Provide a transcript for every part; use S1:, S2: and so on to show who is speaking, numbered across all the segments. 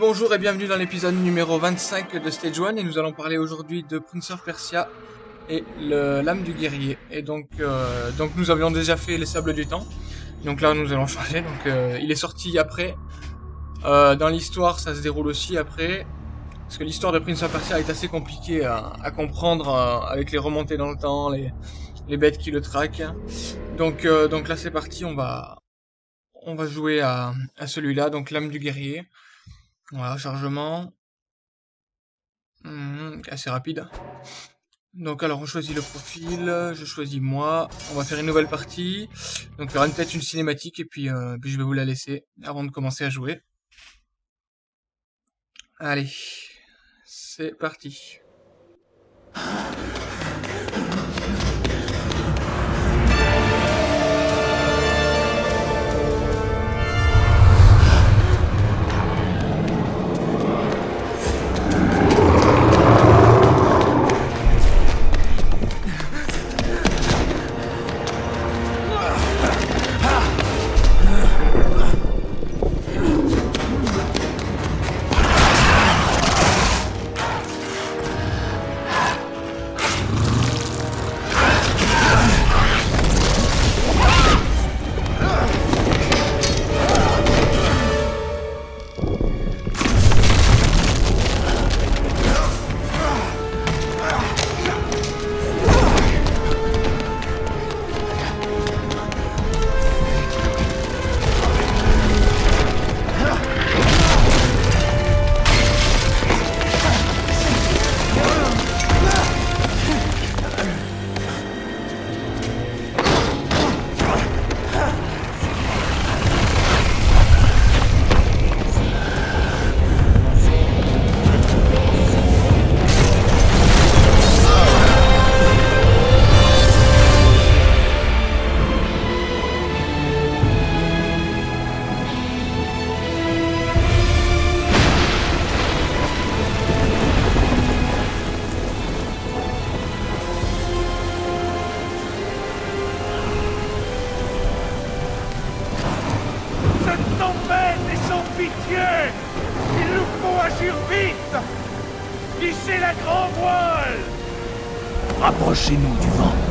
S1: Bonjour et bienvenue dans l'épisode numéro 25 de Stage 1 et nous allons parler aujourd'hui de Prince of Persia et l'âme du guerrier. Et donc, euh, donc nous avions déjà fait les sables du temps, donc là nous allons changer, donc euh, il est sorti après. Euh, dans l'histoire ça se déroule aussi après, parce que l'histoire de Prince of Persia est assez compliquée à, à comprendre avec les remontées dans le temps, les, les bêtes qui le traquent. Donc, donc là c'est parti, on va, on va jouer à, à celui-là, donc l'âme du guerrier. Voilà, chargement. Mmh, assez rapide. Donc alors on choisit le profil, je choisis moi, on va faire une nouvelle partie. Donc il y aura peut-être une cinématique et euh, puis je vais vous la laisser avant de commencer à jouer. Allez, c'est parti.
S2: Rapprochez-nous du vent.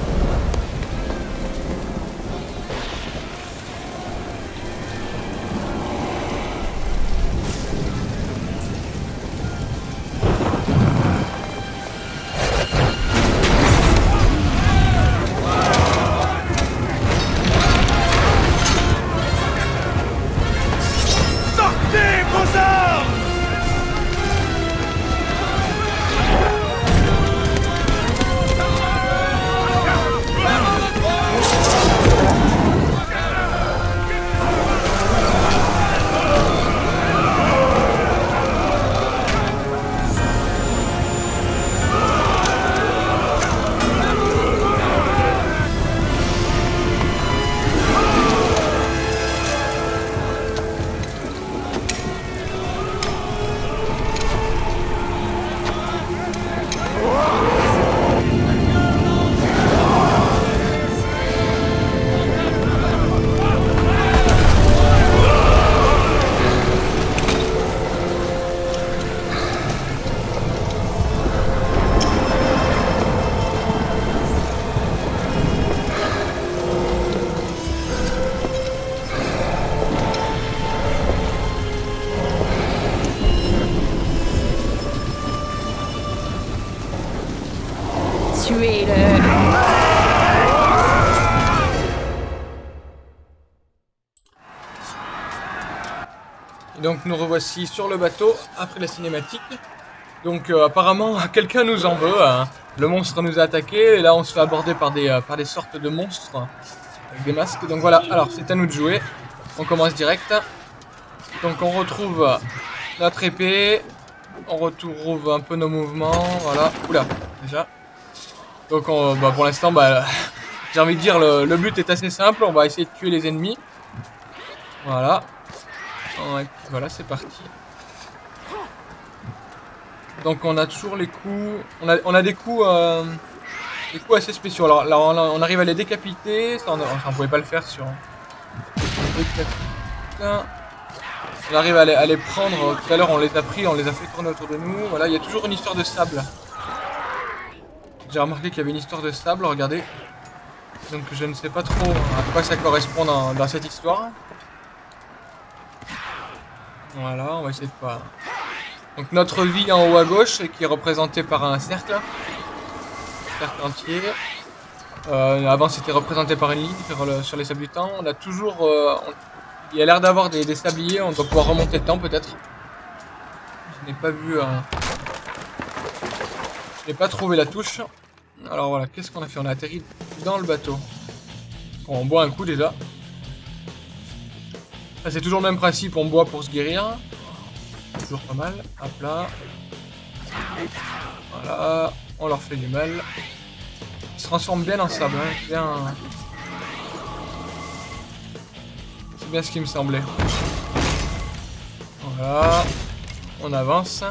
S1: Nous revoici sur le bateau après la cinématique. Donc euh, apparemment quelqu'un nous en veut. Hein. Le monstre nous a attaqué et là on se fait aborder par des, euh, par des sortes de monstres avec des masques. Donc voilà, alors c'est à nous de jouer. On commence direct. Donc on retrouve notre épée. On retrouve un peu nos mouvements. Voilà. Oula, déjà. Donc bah, pour l'instant, bah, j'ai envie de dire, le but est assez simple. On va essayer de tuer les ennemis. Voilà. Voilà, c'est parti. Donc on a toujours les coups... On a, on des coups... Euh, des coups assez spéciaux. Alors là, on, arrive à les décapiter. Ça, on, ne pouvait pas le faire sur... on arrive à les, prendre. Tout à l'heure, on les a pris, on les a fait tourner autour de nous. Voilà, il y a toujours une histoire de sable. J'ai remarqué qu'il y avait une histoire de sable, regardez. Donc je ne sais pas trop à quoi ça correspond dans cette histoire. Voilà, on va essayer de pas... Donc notre vie en haut à gauche, qui est représentée par un cercle. Cercle entier. Euh, avant c'était représenté par une ligne sur, le- sur les sables du temps. On a toujours... euh, Il y a l'air d'avoir des, des sabliers, on doit pouvoir remonter le temps peut-être. Je n'ai pas vu... un- Je n'ai pas trouvé la touche. Alors voilà, qu'est-ce qu'on a fait? On a atterri dans le bateau. Bon, on boit un coup déjà. C'est toujours le même principe, on boit pour se guérir. Toujours pas mal. Hop là. Voilà. On leur fait du mal. Ils se transforment bien en sable. Hein. Bien... C'est bien ce qui me semblait. Voilà. On avance.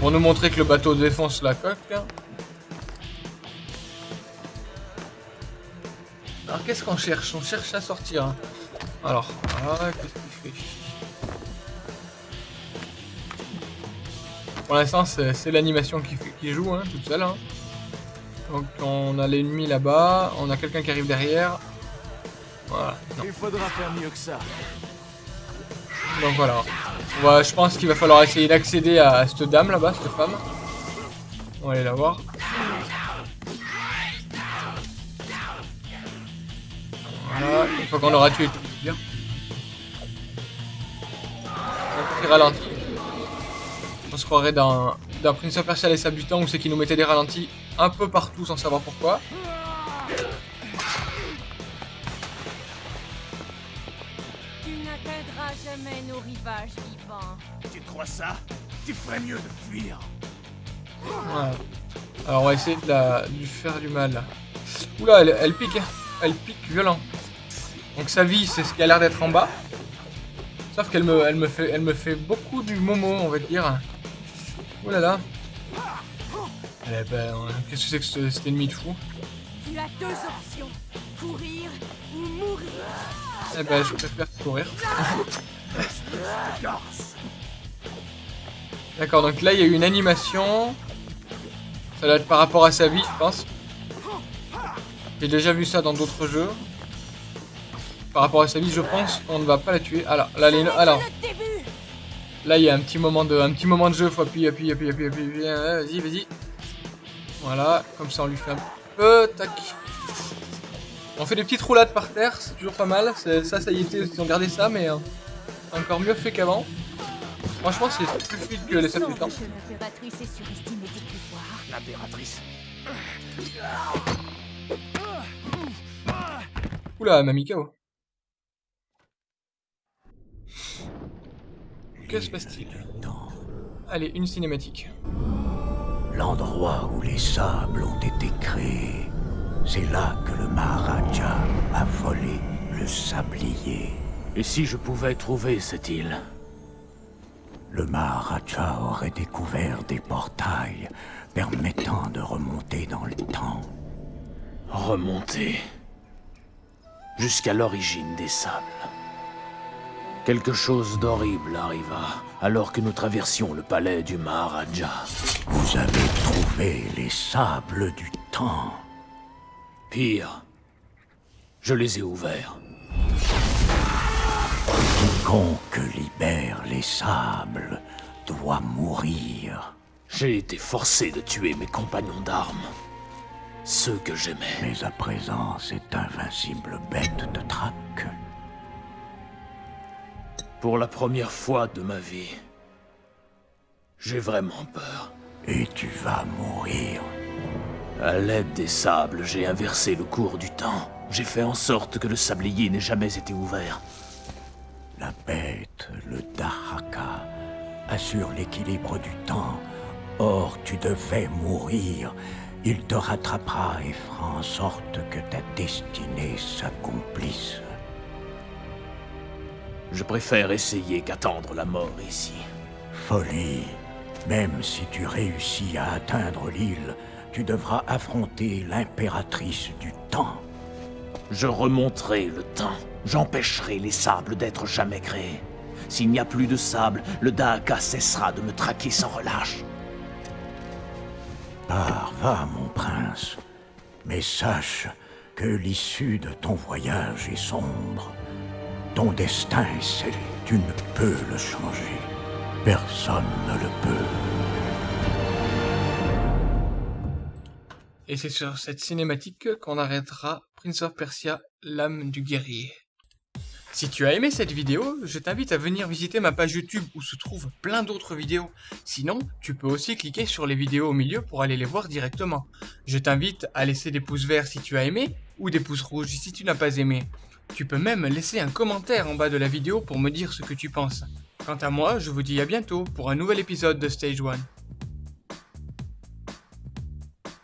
S1: Pour nous montrer que le bateau défonce la coque. Alors qu'est-ce qu'on cherche? On cherche à sortir. hein. Alors, voilà, qu'est-ce qu'il fait? Pour l'instant, c'est l'animation qui, joue, hein, toute seule. hein. Donc on a l'ennemi là-bas, on a quelqu'un qui arrive derrière. Voilà, non.
S2: Il faudra faire mieux que ça.
S1: Donc voilà. Va- je pense qu'il va falloir essayer d'accéder à cette dame là-bas, cette femme. On va aller la voir. Fois qu'on aura tué tout bien. Un petit ralenti. On se croirait dans, dans Prince of Persia du temps où c'est qu'ils nous mettaient des ralentis un peu partout sans savoir pourquoi.
S3: Tu n'atteindras jamais nos rivages vivants.
S2: Tu crois ça? Tu ferais mieux de fuir.
S1: Voilà. Alors on va essayer de, la, de lui faire du mal. Oula, elle, elle pique, elle pique violent. Donc sa vie, c'est ce qui a l'air d'être en bas. Sauf qu'elle me, elle me, fait, elle me fait beaucoup du momo, on va dire. Oula là. Eh ben, qu'est-ce que c'est que ce- cet ennemi de fou?
S3: Tu as deux options. Courir ou mourir.
S1: Eh ben, je préfère courir. D'accord, donc là, il y a eu une animation. Ça doit être par rapport à sa vie, je pense. J'ai déjà vu ça dans d'autres jeux. Par rapport à sa vie, je pense qu'on ne va pas la tuer. Alors, là, les... Alors, là, il y a un petit moment de, un petit moment de jeu. Faut appuyer, appuyer, appuyer, appuyer, appuyer. Ouais, Vas-y, vas-y. Voilà, comme ça, on lui fait un peu. Tac. On fait des petites roulades par terre, c'est toujours pas mal. Ça, ça y était, ils ont gardé ça, mais euh, encore mieux fait qu'avant. Franchement, c'est plus fluide que les sables du temps. Oula, elle Que se passe-t-il? Allez, une cinématique.
S4: l'endroit où les sables ont été créés, c'est là que le Maharaja a volé le sablier.
S2: Et si je pouvais trouver cette île?
S4: Le Maharaja aurait découvert des portails permettant de remonter dans le temps.
S2: Remonter. Jusqu'à l'origine des sables. Quelque chose d'horrible arriva alors que nous traversions le palais du Maharaja.
S4: Vous avez trouvé les sables du temps.
S2: Pire, je les ai ouverts.
S4: Quiconque libère les sables doit mourir.
S2: J'ai été forcé de tuer mes compagnons d'armes. Ceux que j'aimais.
S4: Mais à présent, cette invincible bête de traque
S2: Pour la première fois de ma vie, j'ai vraiment peur.
S4: et tu vas mourir.
S2: À l'aide des sables, j'ai inversé le cours du temps. J'ai fait en sorte que le sablier n'ait jamais été ouvert.
S4: La bête, le Dahaka, assure l'équilibre du temps. Or, tu devais mourir. Il te rattrapera et fera en sorte que ta destinée s'accomplisse.
S2: Je préfère essayer qu'attendre la mort ici.
S4: Folie. Même si tu réussis à atteindre l'île, tu devras affronter l'impératrice du temps.
S2: Je remonterai le temps. J'empêcherai les sables d'être jamais créés. S'il n'y a plus de sable, le Dahaka cessera de me traquer sans relâche.
S4: Pars, va, mon prince. Mais sache que l'issue de ton voyage est sombre. Ton destin est scellé. Tu ne peux le changer. Personne ne le peut.
S1: Et c'est sur cette cinématique qu'on arrêtera Prince of Persia, l'âme du guerrier. Si tu as aimé cette vidéo, je t'invite à venir visiter ma page YouTube où se trouvent plein d'autres vidéos. Sinon, tu peux aussi cliquer sur les vidéos au milieu pour aller les voir directement. Je t'invite à laisser des pouces verts si tu as aimé, ou des pouces rouges si tu n'as pas aimé. Tu peux même laisser un commentaire en bas de la vidéo pour me dire ce que tu penses. Quant à moi, je vous dis à bientôt pour un nouvel épisode de Stage 1.